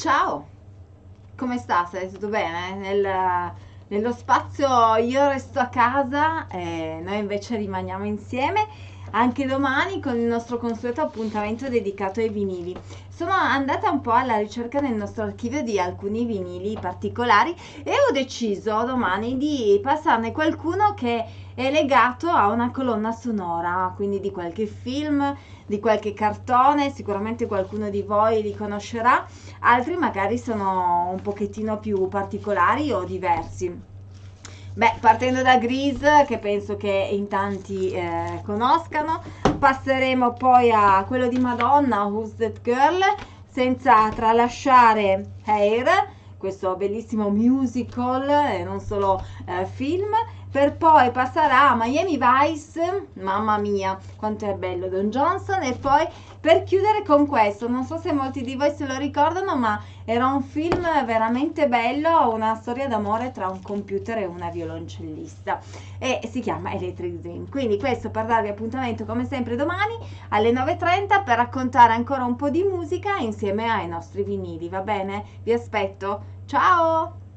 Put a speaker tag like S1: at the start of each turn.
S1: Ciao, come sta? Stai tutto bene? Nel- nello spazio io resto a casa e noi invece rimaniamo insieme anche domani con il nostro consueto appuntamento dedicato ai vinili. Sono andata un po' alla ricerca nel nostro archivio di alcuni vinili particolari e ho deciso domani di passarne qualcuno che è legato a una colonna sonora, quindi di qualche film, di qualche cartone, sicuramente qualcuno di voi li conoscerà, altri magari sono un pochettino più particolari o diversi. Beh, partendo da Grease, che penso che in tanti eh, conoscano, passeremo poi a quello di Madonna, Who's That Girl, senza tralasciare Hair, questo bellissimo musical e non solo eh, film, per poi passare a Miami Vice, mamma mia, quanto è bello Don Johnson, e poi per chiudere con questo, non so se molti di voi se lo ricordano, ma era un film veramente bello, una storia d'amore tra un computer e una violoncellista e si chiama Electric Dream. Quindi questo per darvi appuntamento come sempre domani alle 9.30 per raccontare ancora un po' di musica insieme ai nostri vinili, va bene? Vi aspetto, ciao!